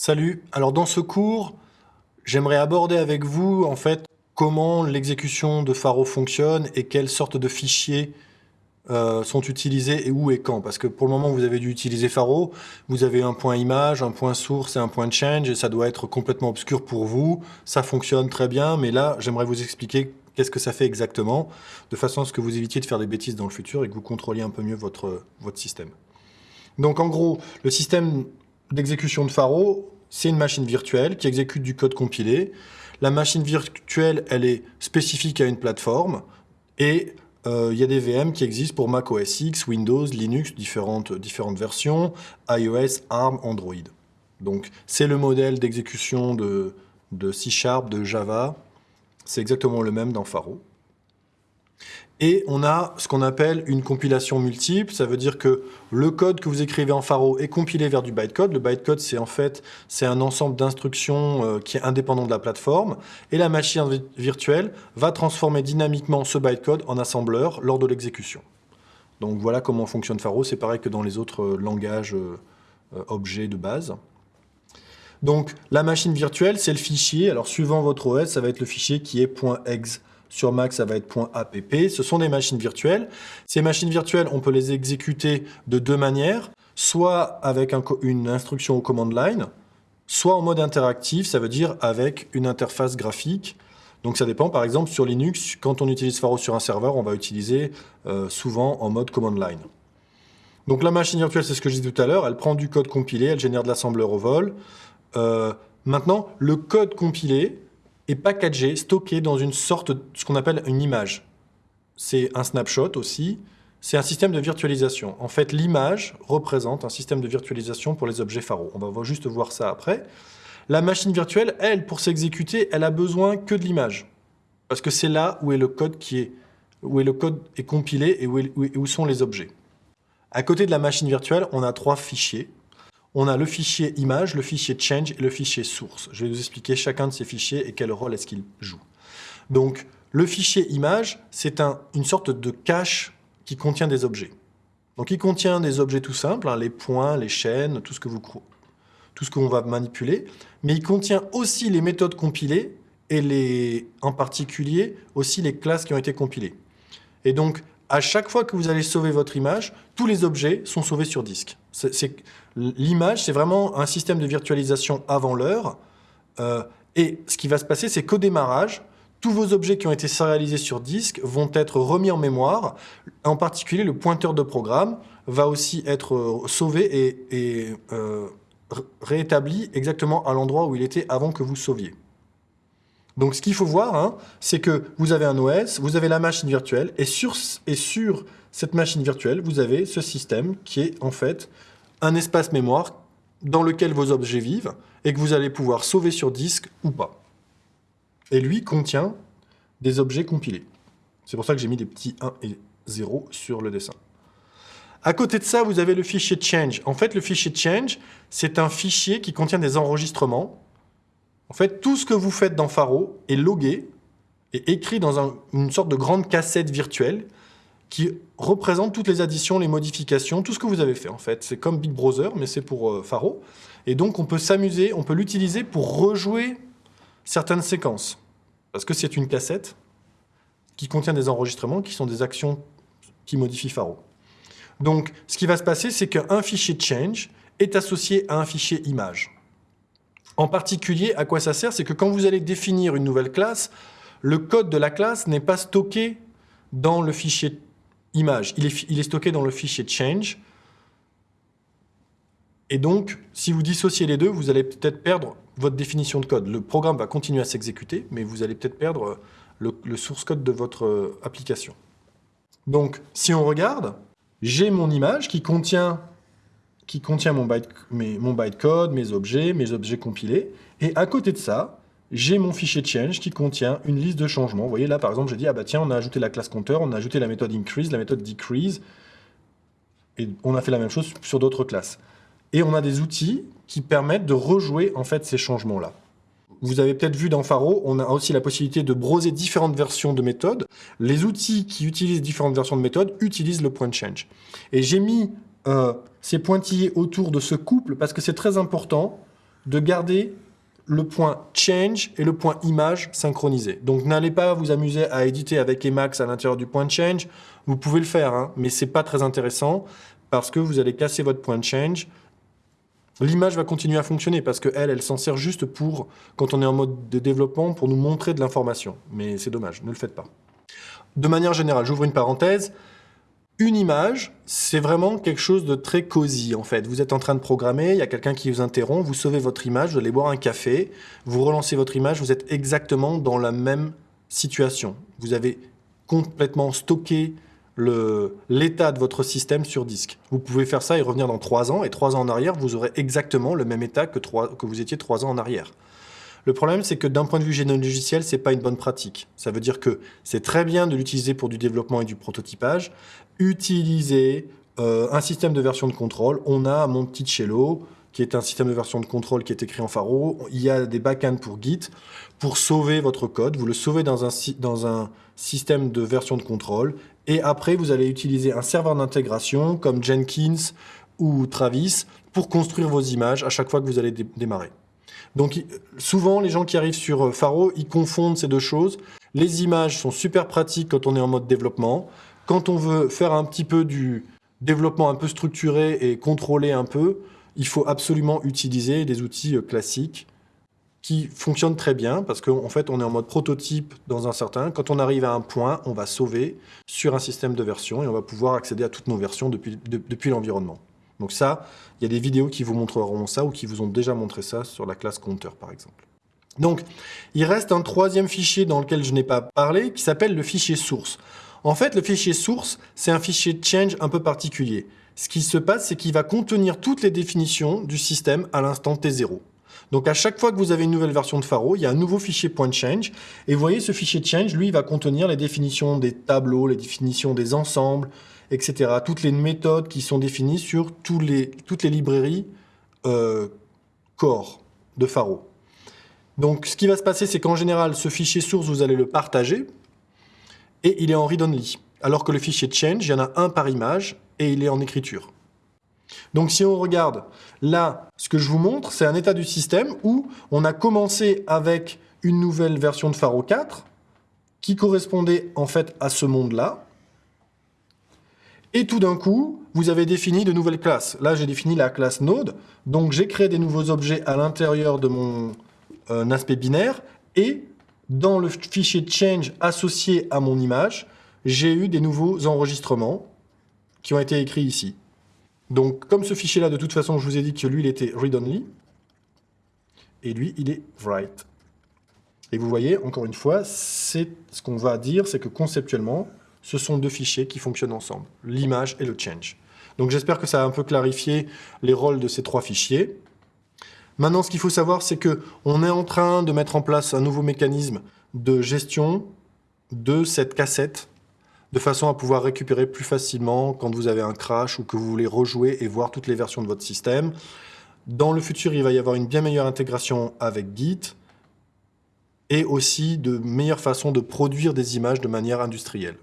Salut, alors dans ce cours, j'aimerais aborder avec vous en fait comment l'exécution de Faro fonctionne et quelles sortes de fichiers euh, sont utilisés et où et quand. Parce que pour le moment, vous avez dû utiliser Faro, vous avez un point image, un point source et un point change et ça doit être complètement obscur pour vous. Ça fonctionne très bien, mais là, j'aimerais vous expliquer qu'est-ce que ça fait exactement, de façon à ce que vous évitiez de faire des bêtises dans le futur et que vous contrôliez un peu mieux votre, votre système. Donc en gros, le système d'exécution de Faro, c'est une machine virtuelle qui exécute du code compilé. La machine virtuelle, elle est spécifique à une plateforme et euh, il y a des VM qui existent pour Mac OS X, Windows, Linux, différentes, versions, iOS, ARM, Android. Donc c'est le modèle d'exécution de, de C Sharp, de Java. C'est exactement le même dans Faro. Et on a ce qu'on appelle une compilation multiple. Ça veut dire que le code que vous écrivez en Faro est compilé vers du bytecode. Le bytecode, c'est en fait c'est un ensemble d'instructions euh, qui est indépendant de la plateforme. Et la machine virtuelle va transformer dynamiquement ce bytecode en assembleur lors de l'exécution. Donc voilà comment fonctionne Faro. C'est pareil que dans les autres euh, langages euh, objets de base. Donc la machine virtuelle, c'est le fichier. Alors suivant votre OS, ça va être le fichier qui est .exe. Sur Mac, ça va être .app. Ce sont des machines virtuelles. Ces machines virtuelles, on peut les exécuter de deux manières, soit avec une instruction au command line, soit en mode interactif, ça veut dire avec une interface graphique. Donc ça dépend, par exemple, sur Linux, quand on utilise Faro sur un serveur, on va utiliser euh, souvent en mode command line. Donc la machine virtuelle, c'est ce que je disais tout à l'heure, elle prend du code compilé, elle génère de l'assembleur au vol. Euh, maintenant, le code compilé, est packagé, stocké dans une sorte de ce qu'on appelle une image. C'est un snapshot aussi, c'est un système de virtualisation. En fait, l'image représente un système de virtualisation pour les objets Faro. On va juste voir ça après. La machine virtuelle, elle, pour s'exécuter, elle a besoin que de l'image. Parce que c'est là où est le code qui est, où est le code est compilé et où, où sont les objets. À côté de la machine virtuelle, on a trois fichiers on a le fichier image, le fichier change et le fichier source. Je vais vous expliquer chacun de ces fichiers et quel rôle est-ce qu'ils jouent. Donc, le fichier image, c'est une sorte de cache qui contient des objets. Donc, il contient des objets tout simples, hein, les points, les chaînes, tout ce que vous tout ce qu'on va manipuler, mais il contient aussi les méthodes compilées et en particulier aussi les classes qui ont été compilées. Et donc, à chaque fois que vous allez sauver votre image, tous les objets sont sauvés sur disque. L'image, c'est vraiment un système de virtualisation avant l'heure. Euh, et ce qui va se passer, c'est qu'au démarrage, tous vos objets qui ont été sérialisés sur disque vont être remis en mémoire. En particulier, le pointeur de programme va aussi être euh, sauvé et, euh, réétabli exactement à l'endroit où il était avant que vous sauviez. Donc ce qu'il faut voir, hein, c'est que vous avez un OS, vous avez la machine virtuelle, et sur, et sur cette machine virtuelle, vous avez ce système qui est en fait un espace mémoire dans lequel vos objets vivent, et que vous allez pouvoir sauver sur disque ou pas. Et lui contient des objets compilés. C'est pour ça que j'ai mis des petits 1 et 0 sur le dessin. À côté de ça, vous avez le fichier change. En fait, le fichier change, c'est un fichier qui contient des enregistrements en fait, tout ce que vous faites dans Faro est logué et écrit dans une sorte de grande cassette virtuelle qui représente toutes les additions, les modifications, tout ce que vous avez fait en fait. C'est comme Big Brother, mais c'est pour euh, Faro. Et donc on peut s'amuser, on peut l'utiliser pour rejouer certaines séquences. Parce que c'est une cassette qui contient des enregistrements qui sont des actions qui modifient Faro. Donc ce qui va se passer, c'est qu'un fichier change est associé à un fichier image. En particulier, à quoi ça sert C'est que quand vous allez définir une nouvelle classe, le code de la classe n'est pas stocké dans le fichier image. Il est, stocké dans le fichier change. Et donc, si vous dissociez les deux, vous allez peut-être perdre votre définition de code. Le programme va continuer à s'exécuter, mais vous allez peut-être perdre le, le, source code de votre euh, application. Donc, si on regarde, j'ai mon image qui contient qui contient mon, bytecode, mes objets, mes objets compilés. Et à côté de ça, j'ai mon fichier change qui contient une liste de changements. Vous voyez là, par exemple, j'ai dit, ah bah tiens, on a ajouté la classe compteur, on a ajouté la méthode increase, la méthode decrease, et on a fait la même chose sur d'autres classes. Et on a des outils qui permettent de rejouer en fait ces changements-là. Vous avez peut-être vu dans Faro, on a aussi la possibilité de broser différentes versions de méthodes. Les outils qui utilisent différentes versions de méthodes utilisent le point change. Et j'ai mis euh, ces pointillés autour de ce couple parce que c'est très important de garder le point change et le point image synchronisés. Donc n'allez pas vous amuser à éditer avec Emacs à l'intérieur du point change. Vous pouvez le faire, hein, mais c'est pas très intéressant parce que vous allez casser votre point change. L'image va continuer à fonctionner parce qu'elle, elle, s'en sert juste pour, quand on est en mode de développement, pour nous montrer de l'information. Mais c'est dommage, ne le faites pas. De manière générale, j'ouvre une parenthèse, une image, c'est vraiment quelque chose de très cosy en fait. Vous êtes en train de programmer, il y a quelqu'un qui vous interrompt, vous sauvez votre image, vous allez boire un café, vous relancez votre image, vous êtes exactement dans la même situation. Vous avez complètement stocké l'état de votre système sur disque. Vous pouvez faire ça et revenir dans trois ans, et trois ans en arrière, vous aurez exactement le même état que, vous étiez trois ans en arrière. Le problème, c'est que d'un point de vue logiciel, c'est pas une bonne pratique. Ça veut dire que c'est très bien de l'utiliser pour du développement et du prototypage. Utiliser euh, un système de version de contrôle. On a Monticello, qui est un système de version de contrôle qui est écrit en Faro. Il y a des backends pour Git pour sauver votre code. Vous le sauvez dans un, dans un système de version de contrôle. Et après, vous allez utiliser un serveur d'intégration comme Jenkins ou Travis pour construire vos images à chaque fois que vous allez démarrer. Donc souvent, les gens qui arrivent sur euh, Faro, ils confondent ces deux choses. Les images sont super pratiques quand on est en mode développement. Quand on veut faire un petit peu du développement un peu structuré et contrôlé un peu, il faut absolument utiliser des outils euh, classiques qui fonctionnent très bien parce qu'en fait, on est en mode prototype dans un certain. Quand on arrive à un point, on va sauver sur un système de version et on va pouvoir accéder à toutes nos versions depuis, depuis l'environnement. Donc ça, il y a des vidéos qui vous montreront ça ou qui vous ont déjà montré ça sur la classe compteur, par exemple. Donc, il reste un troisième fichier dans lequel je n'ai pas parlé, qui s'appelle le fichier source. En fait, le fichier source, c'est un fichier change un peu particulier. Ce qui se passe, c'est qu'il va contenir toutes les définitions du système à l'instant T0. Donc à chaque fois que vous avez une nouvelle version de Faro, il y a un nouveau fichier .change. Et vous voyez, ce fichier change, lui, va contenir les définitions des tableaux, les définitions des ensembles, etc. Toutes les méthodes qui sont définies sur toutes les librairies euh, core de Faro. Donc ce qui va se passer, c'est qu'en général, ce fichier source, vous allez le partager, et il est en read-only. Alors que le fichier change, il y en a un par image, et il est en écriture. Donc si on regarde, là, ce que je vous montre, c'est un état du système où on a commencé avec une nouvelle version de Faro 4, qui correspondait en fait à ce monde-là, et tout d'un coup, vous avez défini de nouvelles classes. Là, j'ai défini la classe Node, donc j'ai créé des nouveaux objets à l'intérieur de mon euh, aspect binaire, et dans le fichier change associé à mon image, j'ai eu des nouveaux enregistrements qui ont été écrits ici. Donc, comme ce fichier-là, de toute façon, je vous ai dit que lui, il était read-only, et lui, il est write. Et vous voyez, encore une fois, ce qu'on va dire, c'est que conceptuellement, ce sont deux fichiers qui fonctionnent ensemble, l'image et le change. Donc j'espère que ça a un peu clarifié les rôles de ces trois fichiers. Maintenant, ce qu'il faut savoir, c'est qu'on est en train de mettre en place un nouveau mécanisme de gestion de cette cassette, de façon à pouvoir récupérer plus facilement quand vous avez un crash ou que vous voulez rejouer et voir toutes les versions de votre système. Dans le futur, il va y avoir une bien meilleure intégration avec Git et aussi de meilleures façons de produire des images de manière industrielle.